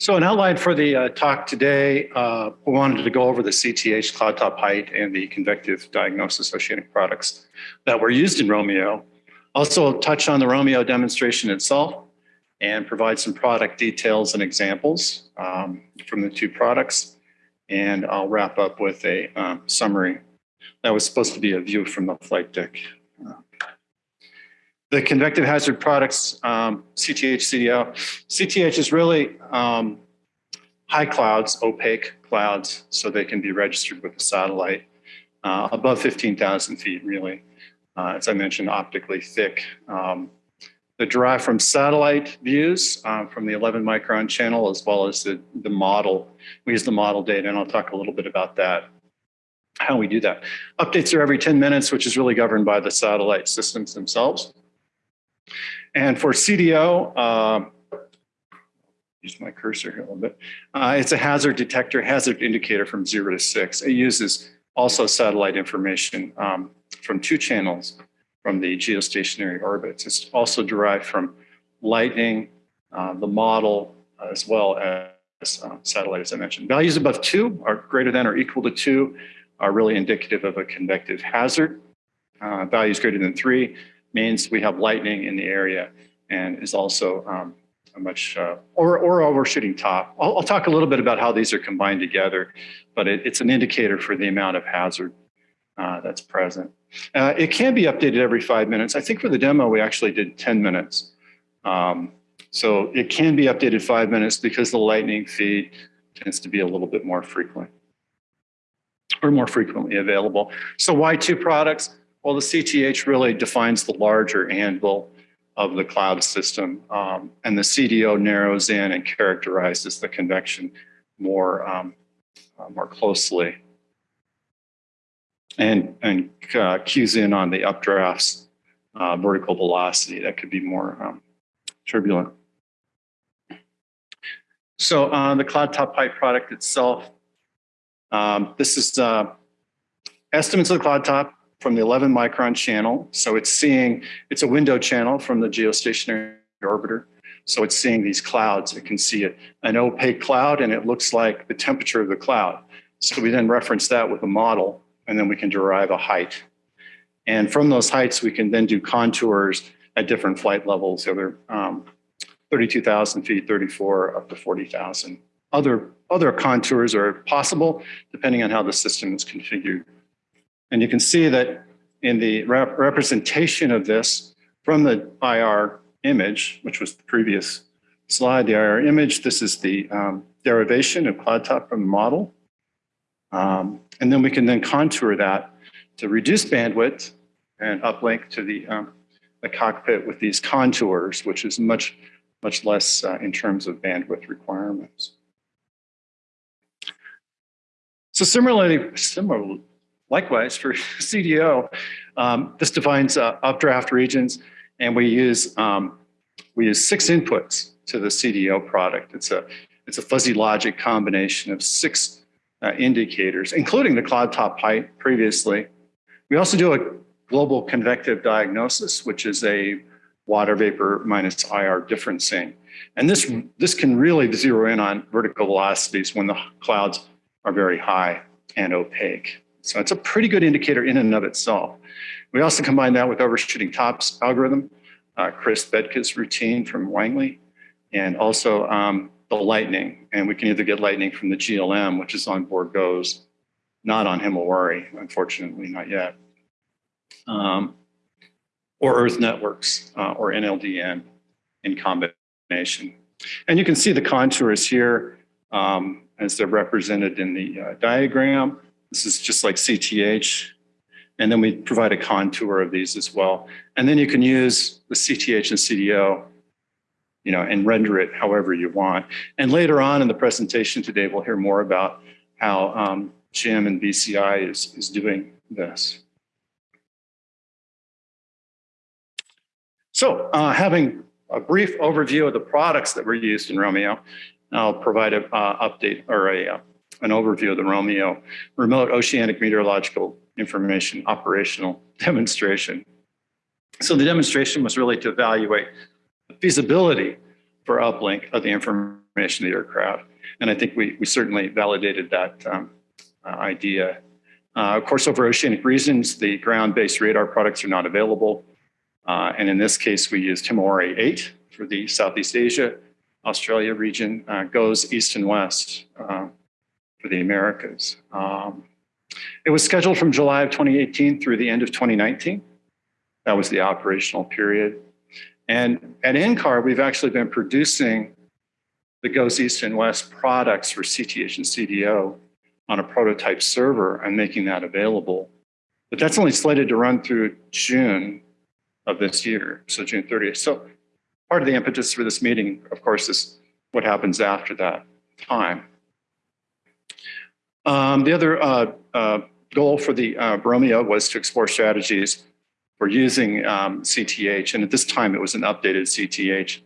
So an outline for the uh, talk today, uh, we wanted to go over the CTH cloud top height and the convective diagnosis oceanic products that were used in ROMIO. Also touch on the ROMIO demonstration itself and provide some product details and examples um, from the two products. And I'll wrap up with a um, summary. That was supposed to be a view from the flight deck. The convective hazard products, um, CTH, CDO. CTH is really um, high clouds, opaque clouds, so they can be registered with a satellite uh, above 15,000 feet, really. Uh, as I mentioned, optically thick. Um, they're derived from satellite views uh, from the 11 micron channel, as well as the, the model. We use the model data, and I'll talk a little bit about that, how we do that. Updates are every 10 minutes, which is really governed by the satellite systems themselves. And for CDO, uh, use my cursor here a little bit. Uh, it's a hazard detector, hazard indicator from zero to six. It uses also satellite information um, from two channels from the geostationary orbits. It's also derived from lightning, uh, the model, as well as uh, satellite, as I mentioned. Values above two are greater than or equal to two are really indicative of a convective hazard. Uh, values greater than three means we have lightning in the area and is also um, a much, uh, or, or overshooting top. I'll, I'll, talk a little bit about how these are combined together, but it, it's an indicator for the amount of hazard uh, that's present. Uh, it can be updated every five minutes. I think for the demo, we actually did 10 minutes. Um, so it can be updated five minutes because the lightning feed tends to be a little bit more frequent or more frequently available. So why two products? Well, the CTH really defines the larger anvil of the cloud system, um, and the CDO narrows in and characterizes the convection more, um, uh, more closely and, and uh, cues in on the updrafts uh, vertical velocity that could be more um, turbulent. So uh, the cloud top height product itself, um, this is uh, estimates of the cloud top from the 11 micron channel. So it's seeing, it's a window channel from the geostationary orbiter. So it's seeing these clouds. It can see an opaque cloud and it looks like the temperature of the cloud. So we then reference that with a model and then we can derive a height. And from those heights, we can then do contours at different flight levels, either um, 32,000 feet, 34, up to 40,000. Other, other contours are possible depending on how the system is configured. And you can see that in the rep representation of this from the IR image, which was the previous slide, the IR image, this is the um, derivation of cloud top from the model. Um, and then we can then contour that to reduce bandwidth and uplink to the, um, the cockpit with these contours, which is much, much less uh, in terms of bandwidth requirements. So similarly, similar, Likewise, for CDO, um, this defines uh, updraft regions, and we use um, we use six inputs to the CDO product. It's a it's a fuzzy logic combination of six uh, indicators, including the cloud top height previously. We also do a global convective diagnosis, which is a water vapor minus IR differencing. And this, this can really zero in on vertical velocities when the clouds are very high and opaque. So it's a pretty good indicator in and of itself. We also combine that with overshooting tops algorithm, uh, Chris Bedka's routine from Langley, and also um, the lightning. And we can either get lightning from the GLM, which is on board GOES, not on Himawari, unfortunately, not yet, um, or Earth Networks uh, or NLDN in combination. And you can see the contours here um, as they're represented in the uh, diagram. This is just like CTH. And then we provide a contour of these as well. And then you can use the CTH and CDO, you know, and render it however you want. And later on in the presentation today, we'll hear more about how um, Jim and BCI is, is doing this. So uh, having a brief overview of the products that were used in ROMIO, I'll provide an uh, update or a uh, an overview of the ROMIO Remote Oceanic Meteorological Information Operational Demonstration. So the demonstration was really to evaluate the feasibility for uplink of the information of the aircraft. And I think we, we certainly validated that um, uh, idea. Uh, of course, over oceanic regions, the ground-based radar products are not available. Uh, and in this case, we used Himawari 8 for the Southeast Asia, Australia region, uh, GOES east and west uh, for the Americas. Um, it was scheduled from July of 2018 through the end of 2019. That was the operational period. And at NCAR, we've actually been producing the GOES East and West products for CTH and CDO on a prototype server and making that available. But that's only slated to run through June of this year, so June 30th. So part of the impetus for this meeting, of course, is what happens after that time. Um, the other uh, uh, goal for the uh, was to explore strategies for using um, CTH, and at this time it was an updated CTH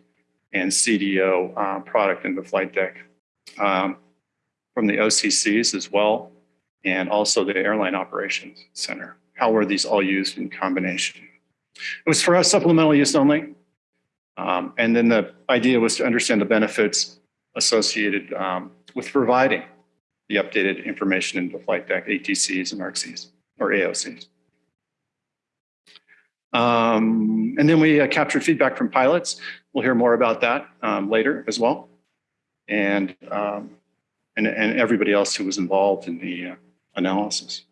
and CDO uh, product in the flight deck um, from the OCCs as well, and also the Airline Operations Center. How were these all used in combination? It was for us supplemental use only, um, and then the idea was to understand the benefits associated um, with providing the updated information in the flight deck, ATCs and RCs or AOCs. Um, and then we uh, captured feedback from pilots. We'll hear more about that um, later as well. And, um, and, and everybody else who was involved in the uh, analysis.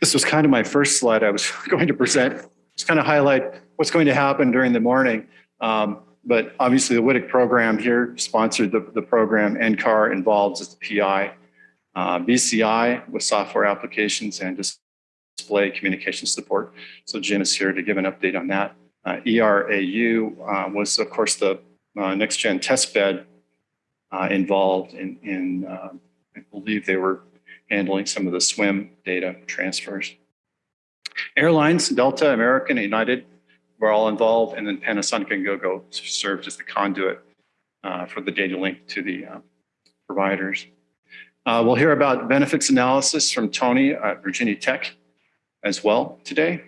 This was kind of my first slide I was going to present. Just kind of highlight what's going to happen during the morning. Um, but obviously the WTIC program here sponsored the, the program, NCAR involved as the PI, uh, BCI with software applications and display communication support. So Jim is here to give an update on that. Uh, ERAU uh, was of course the uh, next gen test bed uh, involved in, in uh, I believe they were handling some of the swim data transfers. Airlines, Delta, American, United, were all involved, and then Panasonic and GoGo served as the conduit uh, for the data link to the uh, providers. Uh, we'll hear about benefits analysis from Tony at Virginia Tech as well today.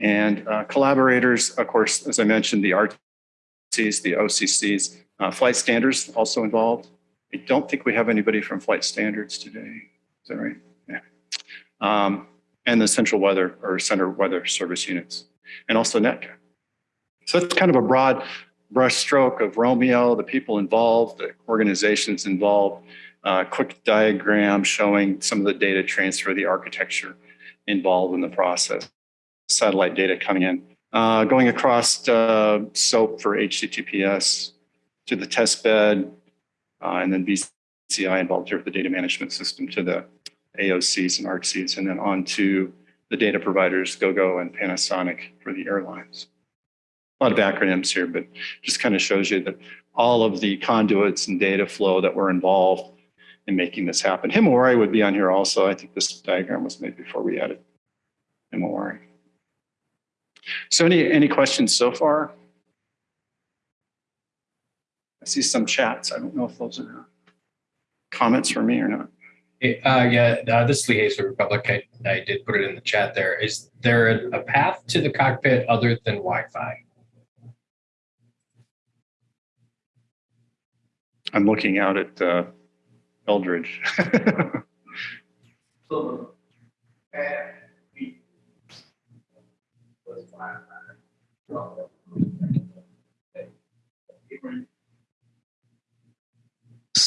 And uh, collaborators, of course, as I mentioned, the RTCs, the OCCs, uh, flight standards also involved. I don't think we have anybody from flight standards today. Is that right? Yeah. Um, and the central weather or center weather service units and also NETCA. So it's kind of a broad brushstroke of ROMIO, the people involved, the organizations involved, uh, quick diagram showing some of the data transfer, the architecture involved in the process, satellite data coming in, uh, going across uh, SOAP for HTTPS to the test bed, uh, and then BCI involved here with the data management system to the AOCs and ARCCs, and then on to the data providers, GoGo and Panasonic for the airlines. A lot of acronyms here, but just kind of shows you that all of the conduits and data flow that were involved in making this happen. Himawari would be on here also. I think this diagram was made before we added Himawari. So any, any questions so far? I see some chats. I don't know if those are comments for me or not. Uh, yeah, uh, this is Lee Hayes for Republic. I, I did put it in the chat there. Is there a, a path to the cockpit other than Wi-Fi? I'm looking out at uh, Eldridge. So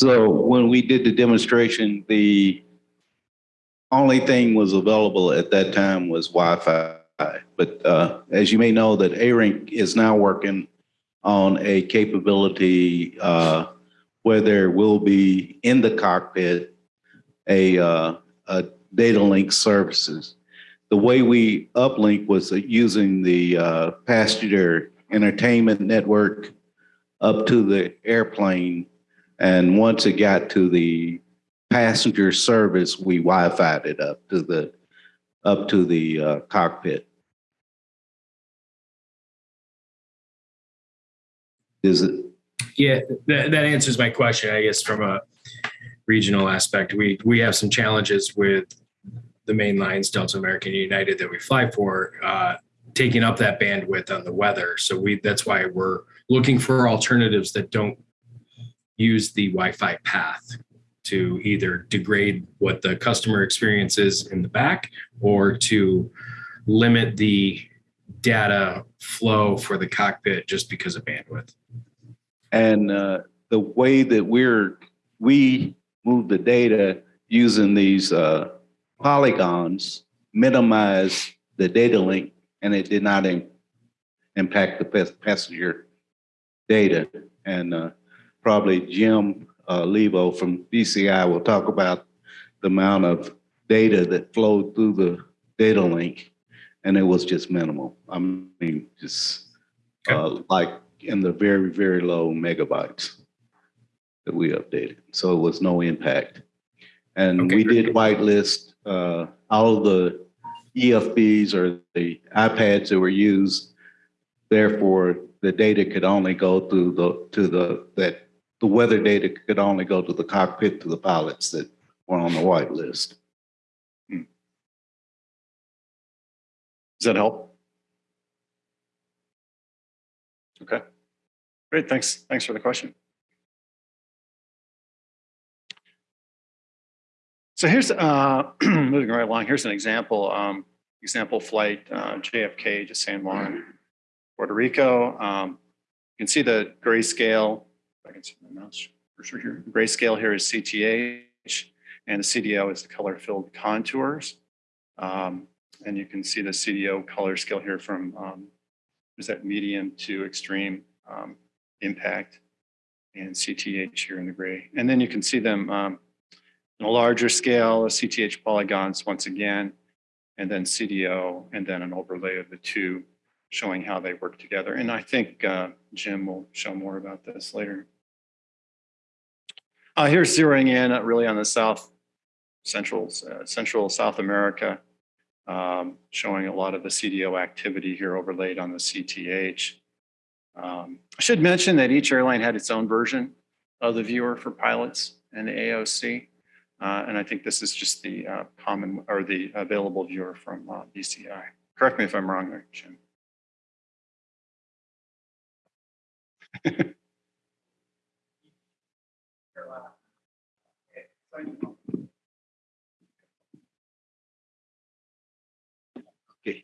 when we did the demonstration, the only thing was available at that time was Wi-Fi. But uh, as you may know, that ARINC is now working on a capability uh, where there will be in the cockpit a, uh, a data link services. The way we uplink was using the uh, passenger entertainment network up to the airplane and once it got to the passenger service, we Wi-Fi'd it up to the up to the uh, cockpit. Is it? Yeah, that, that answers my question, I guess, from a regional aspect. We, we have some challenges with the main lines, Delta American United that we fly for, uh, taking up that bandwidth on the weather. So we that's why we're looking for alternatives that don't use the Wi-Fi path to either degrade what the customer experience is in the back or to limit the data flow for the cockpit just because of bandwidth. And uh, the way that we're, we move the data using these uh, polygons minimize the data link and it did not im- impact the passenger data. And uh, probably Jim uh, Lebo from DCI will talk about the amount of data that flowed through the data link. And it was just minimal. I mean, just uh, like in the very, very low megabytes that we updated. So it was no impact. And Okay, we did whitelist uh, all the EFBs or the iPads that were used. Therefore, the data could only go through the, to the, that, the weather data could only go to the cockpit, to the pilots that were on the whitelist. Does that help? Okay. Great, thanks. Thanks for the question. So here's, uh, moving right along, here's an example, um, example flight, uh, JFK to San Juan, Puerto Rico. Um, You can see the grayscale, I can see my mouse cursor here, grayscale here is CTH, and the CDO is the color-filled contours. Um, and you can see the CDO color scale here from, um, is that medium to extreme um, impact and CTH here in the gray. And then you can see them um, in a larger scale, CTH polygons once again, and then CDO, and then an overlay of the two showing how they work together. And I think uh, Jim will show more about this later. Uh, here's zeroing in uh, really on the South Central, uh, Central South America um, showing a lot of the CDO activity here overlaid on the CTH. Um, I should mention that each airline had its own version of the viewer for pilots and the AOC. Uh, and I think this is just the uh, common or the available viewer from uh, BCI. Correct me if I'm wrong there, Jim. Okay.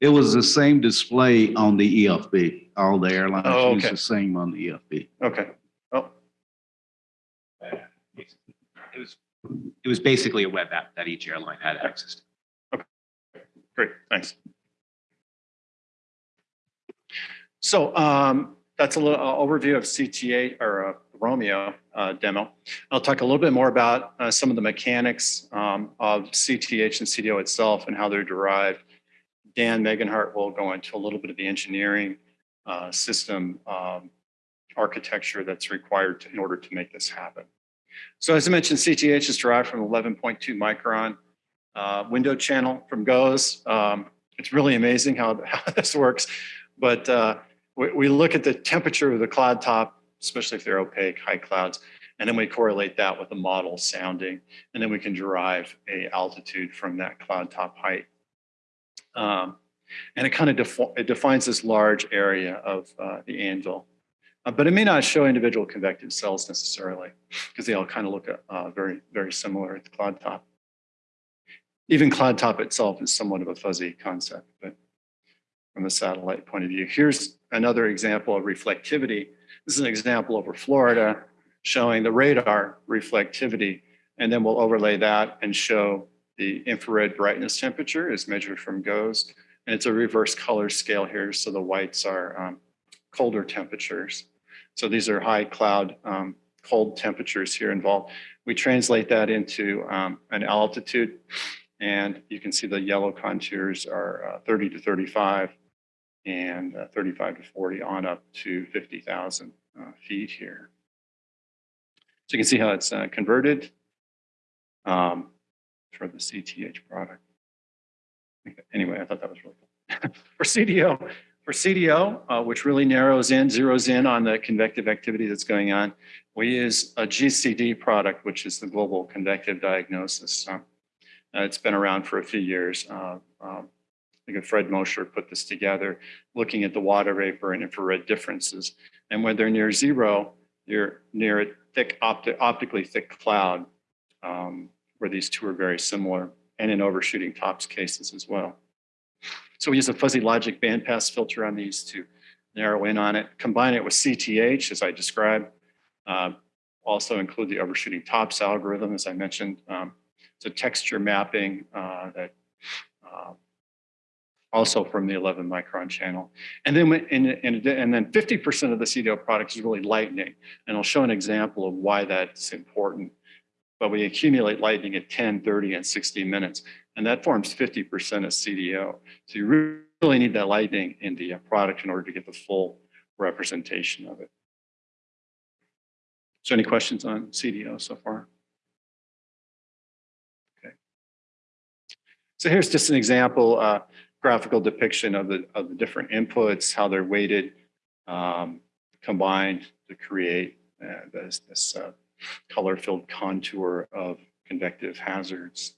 It was the same display on the EFB. All the Oh, airlines okay. used the same on the EFB. Okay. Oh, It was, it was basically a web app that each airline had access to. Great, thanks. So um, that's a little uh, overview of CTA or uh, ROMIO uh, demo. I'll talk a little bit more about uh, some of the mechanics um, of CTH and CDO itself and how they're derived. Dan Megenhardt will go into a little bit of the engineering uh, system um, architecture that's required to, in order to make this happen. So as I mentioned, CTH is derived from 11.2 micron uh, window channel from GOES. Um, it's really amazing how, how this works. But uh, we, we look at the temperature of the cloud top, especially if they're opaque, high clouds, and then we correlate that with the model sounding, and then we can derive a altitude from that cloud top height. Um, and it kind of defi it defines this large area of uh, the anvil. Uh, but it may not show individual convective cells necessarily, because they all kind of look uh, very, very similar at the cloud top even cloud top itself is somewhat of a fuzzy concept, but from a satellite point of view. Here's another example of reflectivity. This is an example over Florida showing the radar reflectivity, and then we'll overlay that and show the infrared brightness temperature is measured from GOES. And it's a reverse color scale here, so the whites are um, colder temperatures. So these are high cloud um, cold temperatures here involved. We translate that into um, an altitude and you can see the yellow contours are uh, 30 to 35 and uh, 35 to 40 on up to 50,000 uh, feet here. So you can see how it's uh, converted um, for the CTH product. Anyway, I thought that was really cool. for CDO, for CDO, uh, which really narrows in, zeroes in on the convective activity that's going on, we use a GCD product, which is the Global Convective Diagnosis. Uh, it's been around for a few years. Uh, um, think Fred Mosher put this together, looking at the water vapor and infrared differences. And when they're near zero, you're near a thick, opti- optically thick cloud, um, where these two are very similar, and in overshooting tops cases as well. So we use a fuzzy logic bandpass filter on these to narrow in on it, combine it with CTH, as I described. Uh, Also include the overshooting tops algorithm, as I mentioned. Um, It's a texture mapping uh, that uh, also from the 11 micron channel. And then, and, and, and then 50% of the CDO product is really lightning. And I'll show an example of why that's important. But we accumulate lightning at 10, 30, and 60 minutes, and that forms 50% of CDO. So you really need that lightning in the product in order to get the full representation of it. So any questions on CDO so far? Okay. So here's just an example, uh, graphical depiction of the, of the different inputs, how they're weighted, um, combined to create uh, this, this uh, color-filled contour of convective hazards.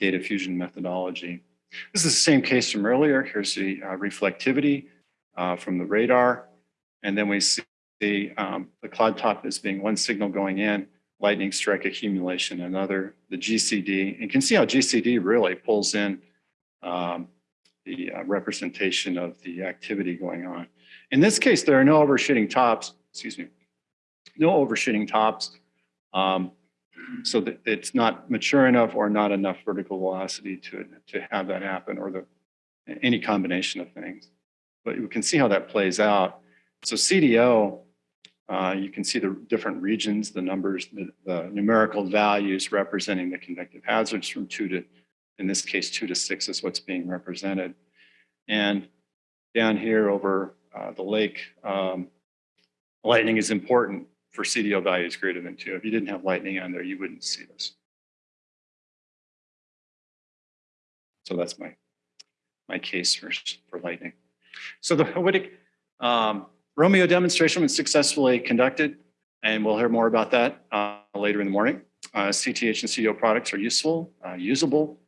Data fusion methodology. This is the same case from earlier. Here's the uh, reflectivity uh, from the radar. And then we see the, um, the cloud top as being one signal going in, lightning strike accumulation, another, the GCD. And you can see how GCD really pulls in um, the uh, representation of the activity going on. In this case, there are no overshooting tops, excuse me, no overshooting tops. Um, so that it's not mature enough or not enough vertical velocity to, to have that happen or the, any combination of things. But you can see how that plays out. So CDO, uh, you can see the different regions, the numbers, the, the numerical values representing the convective hazards from two to, in this case, two to six is what's being represented. And down here over uh, the lake, um, lightning is important for CDO values greater than two. If you didn't have lightning on there, you wouldn't see this. So that's my, my case for, for lightning. So the Howittic um, ROMIO demonstration was successfully conducted, and we'll hear more about that uh, later in the morning. Uh, CTH and CDO products are useful, uh, usable,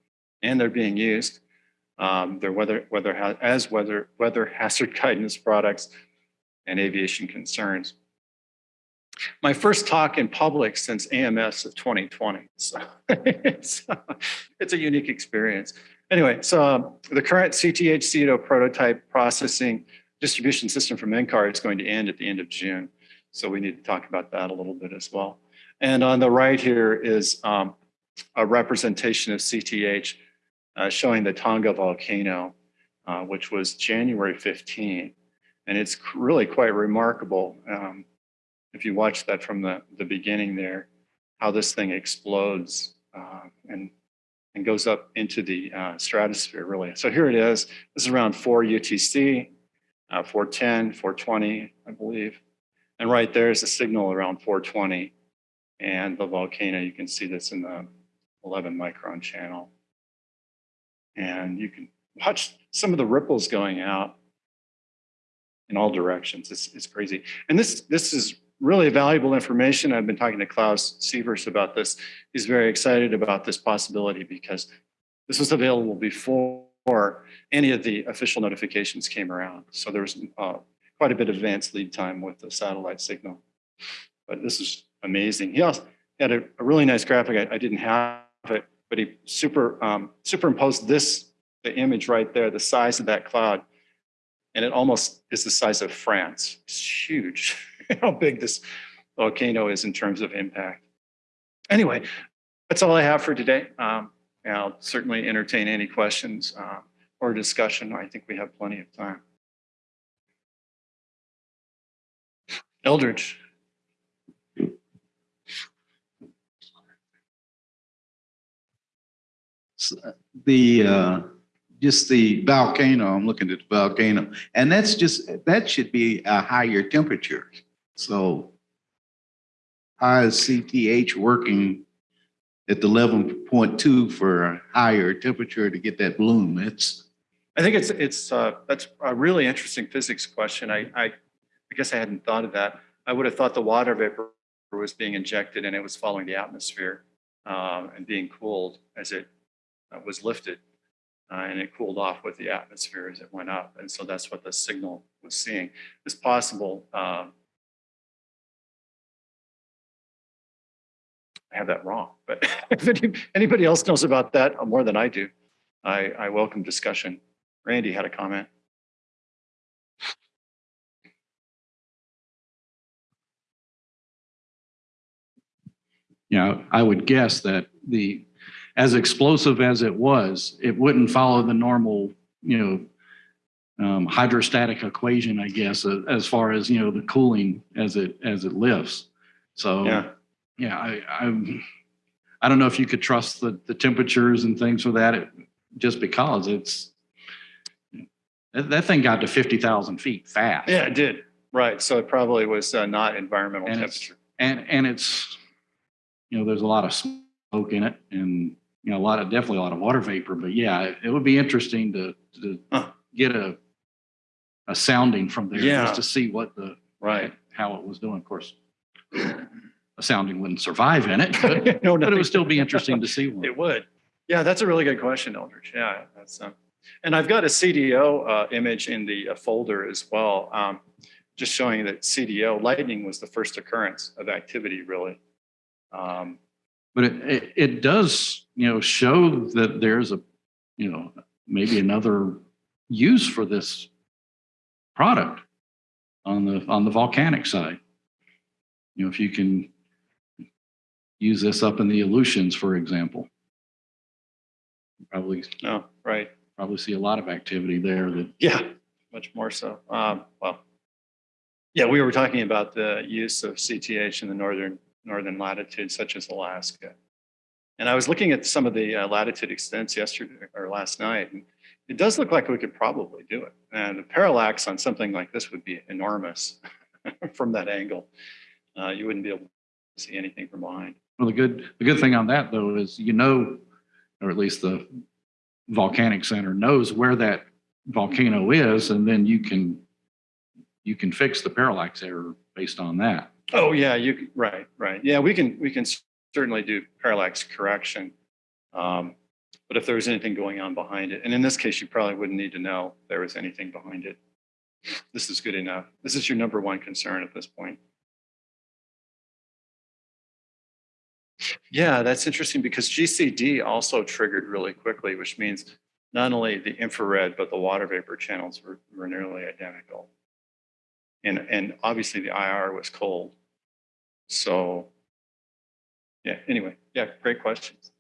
and they're being used. Um, they're weather, weather as weather, weather hazard guidance products and aviation concerns. My first talk in public since AMS of 2020. So it's, it's a unique experience. Anyway, so um, the current CTH CDO prototype processing distribution system from NCAR is going to end at the end of June. So we need to talk about that a little bit as well. And on the right here is um, a representation of CTH uh, showing the Tonga volcano, uh, which was January 15. And it's really quite remarkable. Um, if you watch that from the, the beginning there, how this thing explodes uh, and, and goes up into the uh, stratosphere, really. So here it is. This is around 4 UTC, uh, 410, 420, I believe. And right there is a signal around 420. And the volcano, you can see this in the 11 micron channel. And you can watch some of the ripples going out in all directions. It's, it's crazy. And this, this is really valuable information. I've been talking to Klaus Sievers about this. He's very excited about this possibility because this was available before any of the official notifications came around. So there was uh, quite a bit of advanced lead time with the satellite signal. But this is amazing. He also had a, a really nice graphic. I, I, didn't have it, but he super um, superimposed this, the image right there, the size of that cloud. And it almost is the size of France. It's huge how big this volcano is in terms of impact. Anyway, that's all I have for today. Um, I'll certainly entertain any questions uh, or discussion. I think we have plenty of time. Eldridge. The, uh, just the volcano, I'm looking at the volcano, and that's just, that should be a higher temperature. So how is CTH working at the eleven point two for a higher temperature to get that bloom? It's, I think it's, it's, uh, that's a really interesting physics question. I, I, I guess I hadn't thought of that. I would have thought the water vapor was being injected and it was following the atmosphere um, and being cooled as it was lifted. uh, and it cooled off with the atmosphere as it went up. And so that's what the signal was seeing. It's possible. um, I have that wrong, but if any- anybody else knows about that more than I do, I, I welcome discussion. Randy had a comment. know, I would guess that the, as explosive as it was, it wouldn't follow the normal, you know, um, hydrostatic equation, I guess, a- as far as, you know, the cooling as it, as it lifts. So, Yeah, yeah, I, I'm, I don't know if you could trust the, the temperatures and things for that, it- just because it's, that, that thing got to 50,000 feet fast. yeah, it did. Right. So it probably was uh, not environmental And it's- temperature. And, and it's, you know, there's a lot of smoke in it and, you know, a lot of, definitely a lot of water vapor, but yeah, it- it would be interesting to, to Huh. get a, a sounding from there Yeah. just to see what the, Right. how it was doing. Of course, a sounding wouldn't survive in it, but, No, but it would still be interesting to see one. It would. Yeah, that's a really good question, Eldridge. Yeah, that's, um, and I've got a CDO uh, image in the uh, folder as well. um, Just showing that CDO, lightning was the first occurrence of activity, really. Um, But it, it, it does, you know, show that there's a, you know, maybe another use for this product on the, on the volcanic side. You know, if you can use this up in the Aleutians, for example. Probably, No, right. probably see a lot of activity there that, Yeah, much more so. Um, Well, yeah, we were talking about the use of CTH in the northern, northern latitudes such as Alaska. And I was looking at some of the uh, latitude extents yesterday or last night, and it does look like we could probably do it. And the parallax on something like this would be enormous from that angle. Uh, You wouldn't be able to see anything from behind. well, the good, the good thing on that though is you know, or at least the volcanic center knows where that volcano is and then you can, you can fix the parallax error based on that. Oh, yeah, you, right, right. Yeah, we can, we can certainly do parallax correction. Um, But if there was anything going on behind it, and in this case, you probably wouldn't need to know there was anything behind it. This is good enough. This is your number one concern at this point. Yeah, that's interesting because GCD also triggered really quickly, which means not only the infrared, but the water vapor channels were, were nearly identical. And, and obviously the IR was cold. So, yeah, anyway, yeah, great questions.